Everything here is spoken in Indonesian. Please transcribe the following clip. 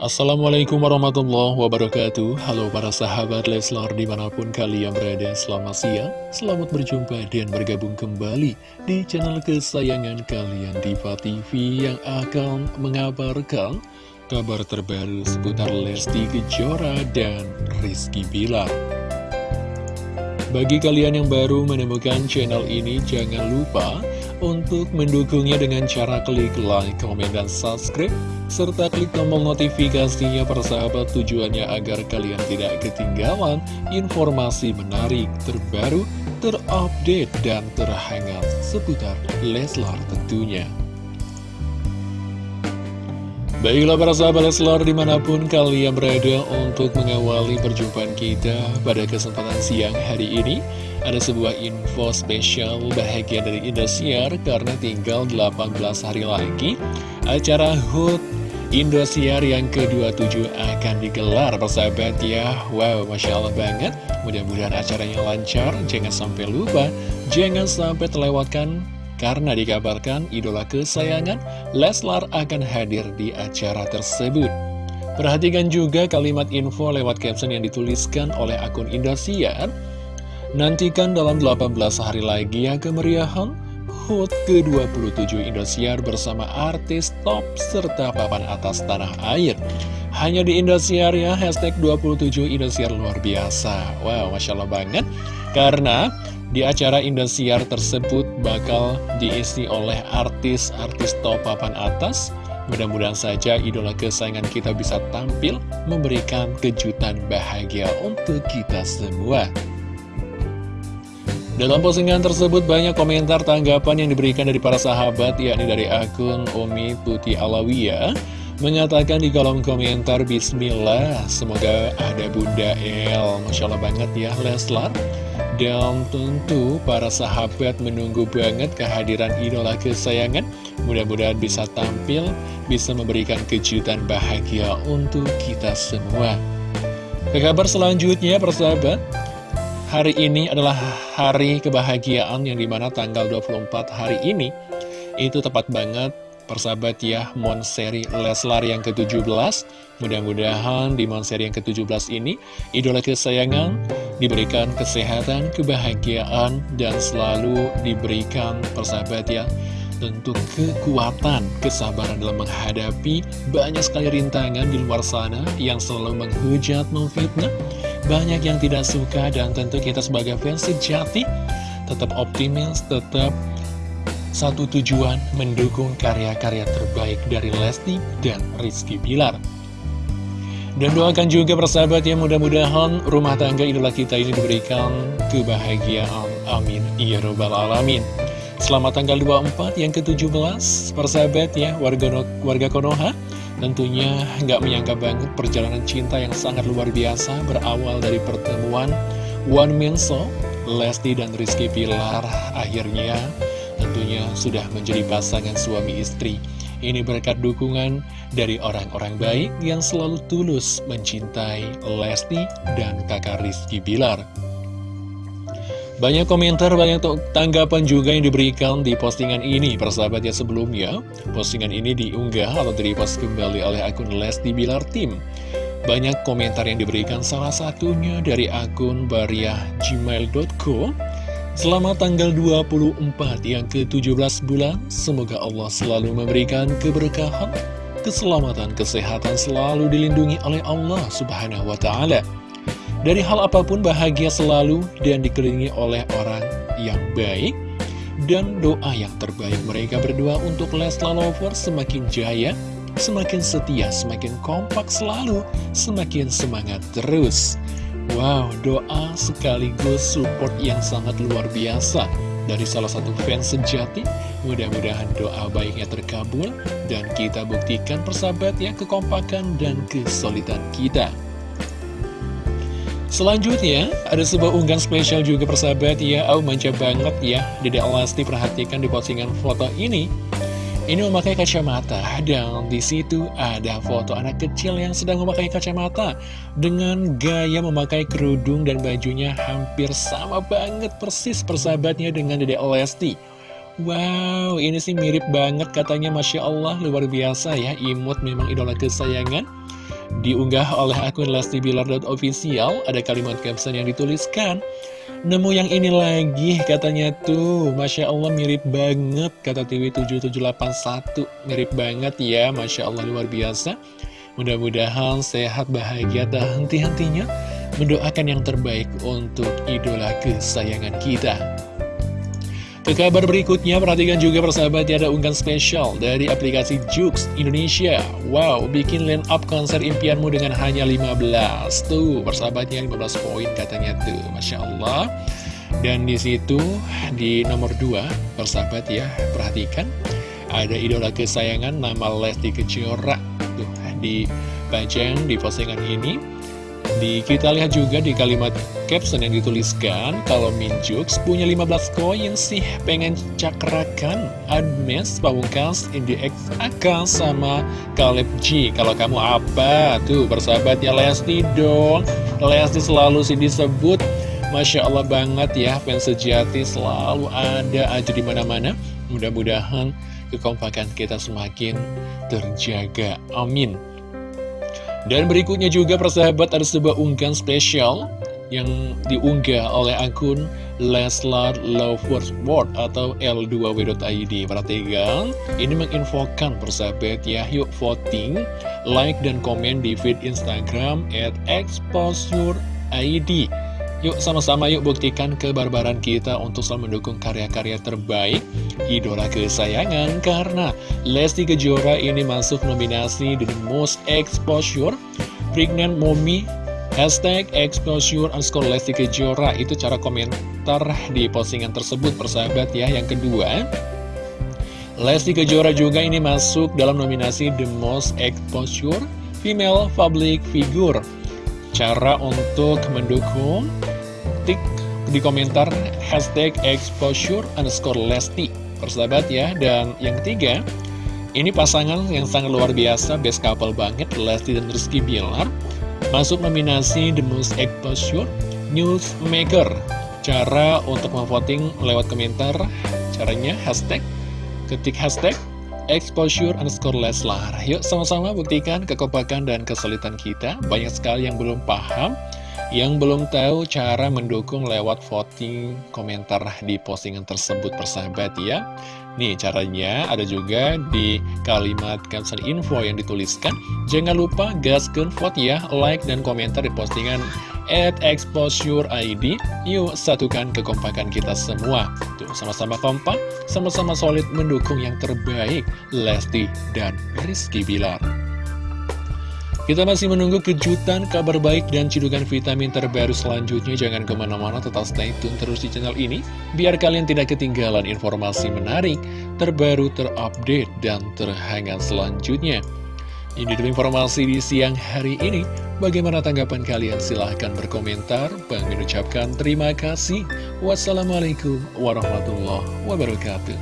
Assalamualaikum warahmatullahi wabarakatuh. Halo para sahabat Leslar di mana pun kalian berada Selamat siang, selamat berjumpa dan bergabung kembali Di channel kesayangan kalian Diva TV Yang akan mengabarkan kabar terbaru seputar Lesti Kejora dan Rizky Bilar. Bagi kalian yang baru menemukan channel ini Jangan lupa untuk mendukungnya dengan cara klik like, komen, dan subscribe serta klik tombol notifikasinya persahabat tujuannya agar kalian tidak ketinggalan informasi menarik, terbaru, terupdate, dan terhangat seputar Leslar tentunya. Baiklah para sahabat Leslar di mana pun kalian berada untuk mengawali perjumpaan kita pada kesempatan siang hari ini Ada sebuah info spesial bahagia dari Indosiar karena tinggal 18 hari lagi Acara HUT Indosiar yang ke-27 akan digelar persahabat ya Wow Masya Allah banget Mudah-mudahan acaranya lancar Jangan sampai lupa Jangan sampai terlewatkan karena dikabarkan idola kesayangan Leslar akan hadir di acara tersebut. Perhatikan juga kalimat info lewat caption yang dituliskan oleh akun Indosiar. Nantikan dalam 18 hari lagi ya kemeriahan HUT ke-27 Indosiar bersama artis top serta papan atas tanah air. Hanya di Indosiar ya, hashtag 27 Indosiar luar biasa. Wow, Masya Allah banget. Karena di acara Indosiar tersebut bakal diisi oleh artis-artis top papan atas. Mudah-mudahan saja idola kesayangan kita bisa tampil memberikan kejutan bahagia untuk kita semua. Dalam postingan tersebut banyak komentar tanggapan yang diberikan dari para sahabat yakni dari akun Umi Tuti Alawiyah mengatakan di kolom komentar Bismillah semoga ada Bunda El. Masya Allah banget ya Leslar. Dan tentu para sahabat menunggu banget kehadiran idola kesayangan. Mudah-mudahan bisa tampil, bisa memberikan kejutan bahagia untuk kita semua. Ke kabar selanjutnya persahabat Hari ini adalah hari kebahagiaan yang di mana tanggal 24 hari ini Itu tepat banget persahabat ya Monseri Leslar yang ke-17 Mudah-mudahan di Monseri yang ke-17 ini Idola kesayangan diberikan kesehatan, kebahagiaan Dan selalu diberikan persahabat ya Tentu kekuatan, kesabaran dalam menghadapi banyak sekali rintangan di luar sana Yang selalu menghujat, memfitnah Banyak yang tidak suka dan tentu kita sebagai fans sejati Tetap optimis, tetap satu tujuan mendukung karya-karya terbaik dari Lesti dan Rizky Bilar. Dan doakan juga persahabat yang mudah-mudahan rumah tangga idola kita ini diberikan kebahagiaan. Amin. Ya Rabbal Alamin. Selamat tanggal 24 yang ke-17 persahabat ya warga, warga Konoha. Tentunya nggak menyangka banget perjalanan cinta yang sangat luar biasa berawal dari pertemuan Man Show, Lesti dan Rizky Pilar akhirnya tentunya sudah menjadi pasangan suami istri. Ini berkat dukungan dari orang-orang baik yang selalu tulus mencintai Lesti dan kakak Rizky Bilar. Banyak komentar, banyak tanggapan juga yang diberikan di postingan ini. Persahabatnya sebelumnya, postingan ini diunggah atau direpost kembali oleh akun Lesti Bilar Tim. Banyak komentar yang diberikan salah satunya dari akun bariahgmail.co Selamat tanggal 24 yang ke-17 bulan, semoga Allah selalu memberikan keberkahan, keselamatan, kesehatan selalu dilindungi oleh Allah subhanahu wa ta'ala. Dari hal apa pun bahagia selalu dan dikelilingi oleh orang yang baik, dan doa yang terbaik mereka berdua untuk Lesla Lovers semakin jaya, semakin setia, semakin kompak selalu, semakin semangat terus. Wow, doa sekaligus support yang sangat luar biasa dari salah satu fans sejati. Mudah-mudahan doa baiknya terkabul dan kita buktikan persahabat yang kekompakan dan kesulitan kita. Selanjutnya, ada sebuah unggahan spesial juga persahabat ya. Oh, manja banget ya. Dede Alasti perhatikan di postingan foto ini. Ini memakai kacamata dan di situ ada foto anak kecil yang sedang memakai kacamata dengan gaya memakai kerudung dan bajunya hampir sama banget persis persahabatnya dengan Dede Lesti. Wow, ini sih mirip banget katanya Masya Allah, luar biasa ya, imut memang idola kesayangan. Diunggah oleh akun Lesti Bilar.official, ada kalimat caption yang dituliskan, Nemu yang ini lagi katanya tuh, Masya Allah mirip banget, kata TV7781, mirip banget ya, Masya Allah luar biasa. Mudah-mudahan sehat, bahagia, dan henti-hentinya mendoakan yang terbaik untuk idola kesayangan kita. Ke kabar berikutnya, perhatikan juga persahabat ada unggahan spesial dari aplikasi Jux Indonesia. Wow, bikin line up konser impianmu dengan hanya 15. Tuh, persahabatnya 15 poin katanya tuh. Masya Allah. Dan di situ di nomor 2, persahabat ya, perhatikan ada idola kesayangan nama Lesti Kejora. Tuh, dipajang di postingan ini. Di, kita lihat juga di kalimat caption yang dituliskan Kalau Minjux punya 15 koin sih pengen cakrakan Admes, Pamungkas, Indi X, Aka sama Kaleb G Kalau kamu apa? Tuh bersahabatnya Lesti dong Lesti selalu sih disebut Masya Allah banget ya fans sejati selalu ada aja di mana-mana. Mudah-mudahan kekompakan kita semakin terjaga. Amin. Dan berikutnya juga persahabat ada sebuah unggahan spesial yang diunggah oleh akun Leslar Lovers World atau L2W.id Perhatikan, ini menginfokan persahabat ya, yuk voting, like dan komen di feed Instagram at exposureid Yuk sama-sama yuk buktikan kebarbaran kita untuk selalu mendukung karya-karya terbaik idola kesayangan. Karena Lesti Kejora ini masuk nominasi The Most Exposure Pregnant Mommy Hashtag exposure underscore Lesti Kejora. Itu cara komentar di postingan tersebut persahabat ya. Yang kedua Lesti Kejora juga ini masuk dalam nominasi The Most Exposure Female Public Figure Cara untuk mendukung. Tik di komentar hashtag exposure underscore Lesti. Persahabat ya Dan yang ketiga Ini pasangan yang sangat luar biasa Best couple banget Lesti dan Rizky Bilar. Masuk nominasi The Most Exposure Newsmaker. Cara untuk memvoting lewat komentar Caranya hashtag Ketik hashtag exposure underscore Leslar. Yuk sama-sama buktikan kekompakan dan kesulitan kita. Banyak sekali yang belum paham yang belum tahu cara mendukung lewat voting komentar di postingan tersebut persahabat ya. Nih caranya ada juga di kalimat caption info yang dituliskan. Jangan lupa gaskan vote ya, like dan komentar di postingan at exposure ID Yuk satukan kekompakan kita semua. Tuh sama-sama kompak, sama-sama solid mendukung yang terbaik Lesti dan Rizky Bilar kita masih menunggu kejutan, kabar baik, dan cidukan vitamin terbaru selanjutnya. Jangan ke mana-mana, tetap stay tune terus di channel ini, biar kalian tidak ketinggalan informasi menarik, terbaru, terupdate, dan terhangat selanjutnya. Ini dulu informasi di siang hari ini. Bagaimana tanggapan kalian? Silahkan berkomentar. Bang mengucapkan terima kasih. Wassalamualaikum warahmatullahi wabarakatuh.